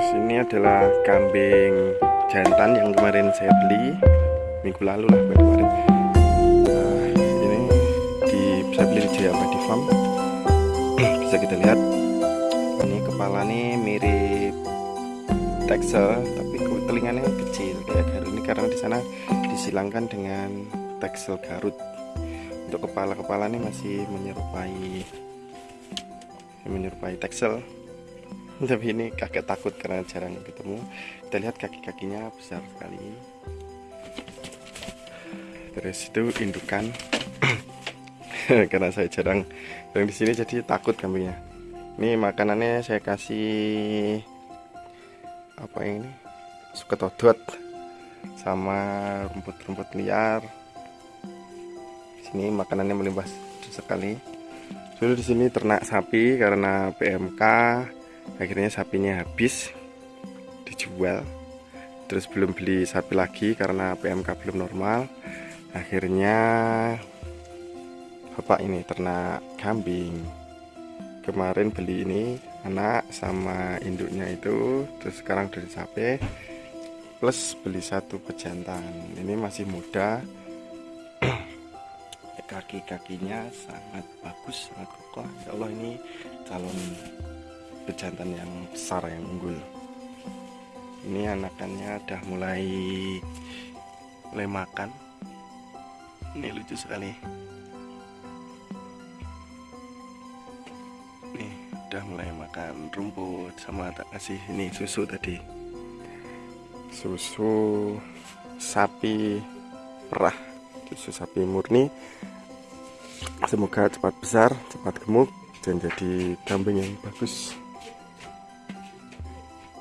terus ini adalah kambing jantan yang kemarin saya beli minggu lalu lah kemarin. Nah, ini di bisa beli di Jaya Abadi Farm. Bisa kita lihat. Ini kepala nih mirip texel tapi telinganya kecil kayak Garut. Ini karena di sana disilangkan dengan texel Garut. Untuk kepala-kepala ini masih menyerupai menyerupai texel tapi ini kakek takut karena jarang ketemu. Kita lihat kaki-kakinya besar sekali. Terus itu indukan. Karena saya jarang yang di sini jadi takut kambingnya. Ini makanannya saya kasih apa ini? Suka todot sama rumput-rumput liar. Sini makanannya melimpah sekali. Dulu di sini ternak sapi karena PMK akhirnya sapinya habis dijual. Terus belum beli sapi lagi karena PMK belum normal. Akhirnya bapak ini ternak kambing. Kemarin beli ini anak sama induknya itu terus sekarang dari sapi plus beli satu pejantan. Ini masih muda. Kaki-kakinya sangat bagus sangat kokoh. Ya Allah ini calon pejantan yang besar yang unggul. Ini anakannya udah mulai mulai makan ini lucu sekali. Nih udah mulai makan rumput sama tak kasih ini susu tadi. Susu sapi perah susu sapi murni. Semoga cepat besar cepat gemuk dan jadi kambing yang bagus